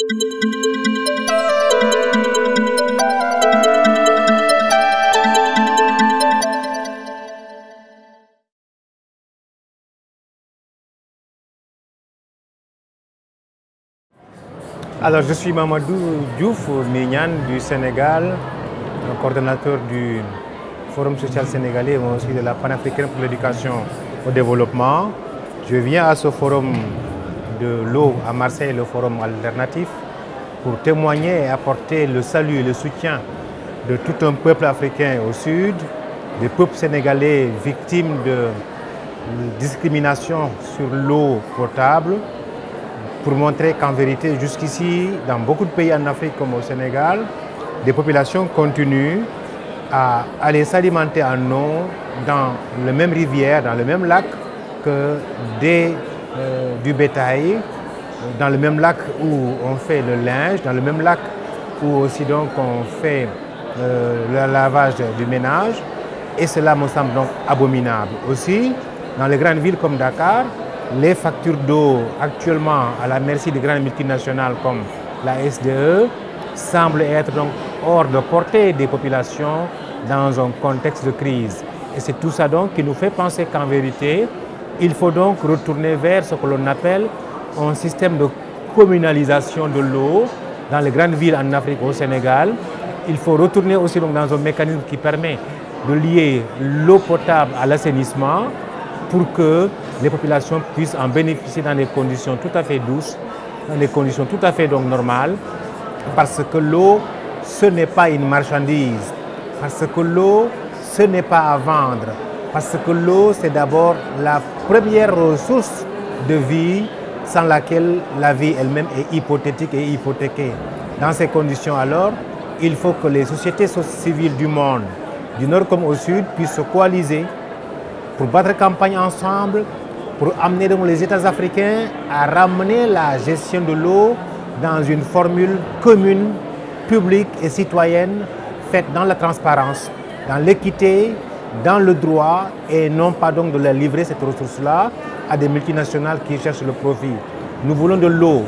Alors, je suis Mamadou Diouf Mignan du Sénégal, coordonnateur du Forum social sénégalais, mais aussi de la panafricaine pour l'éducation au développement. Je viens à ce forum de l'eau à Marseille, le forum alternatif, pour témoigner et apporter le salut et le soutien de tout un peuple africain au sud, des peuples sénégalais victimes de discrimination sur l'eau potable, pour montrer qu'en vérité, jusqu'ici, dans beaucoup de pays en Afrique comme au Sénégal, des populations continuent à aller s'alimenter en eau dans le même rivière, dans le même lac que des, du bétail, dans le même lac où on fait le linge, dans le même lac où aussi donc on fait euh, le lavage du ménage. Et cela me semble donc abominable. Aussi, dans les grandes villes comme Dakar, les factures d'eau actuellement à la merci des grandes multinationales comme la SDE semblent être donc hors de portée des populations dans un contexte de crise. Et c'est tout ça donc qui nous fait penser qu'en vérité, il faut donc retourner vers ce que l'on appelle un système de communalisation de l'eau dans les grandes villes en Afrique, au Sénégal. Il faut retourner aussi dans un mécanisme qui permet de lier l'eau potable à l'assainissement pour que les populations puissent en bénéficier dans des conditions tout à fait douces, dans des conditions tout à fait normales, parce que l'eau, ce n'est pas une marchandise, parce que l'eau, ce n'est pas à vendre, parce que l'eau, c'est d'abord la première ressource de vie sans laquelle la vie elle-même est hypothétique et hypothéquée. Dans ces conditions alors, il faut que les sociétés civiles du monde, du nord comme au sud, puissent se coaliser pour battre campagne ensemble, pour amener donc les États africains à ramener la gestion de l'eau dans une formule commune, publique et citoyenne, faite dans la transparence, dans l'équité, dans le droit, et non pas donc de la livrer cette ressource-là à des multinationales qui cherchent le profit. Nous voulons de l'eau,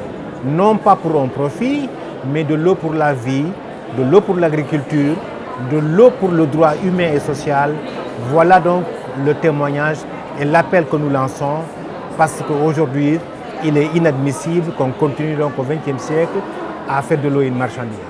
non pas pour un profit, mais de l'eau pour la vie, de l'eau pour l'agriculture, de l'eau pour le droit humain et social. Voilà donc le témoignage et l'appel que nous lançons parce qu'aujourd'hui, il est inadmissible qu'on continue donc au XXe siècle à faire de l'eau une marchandise.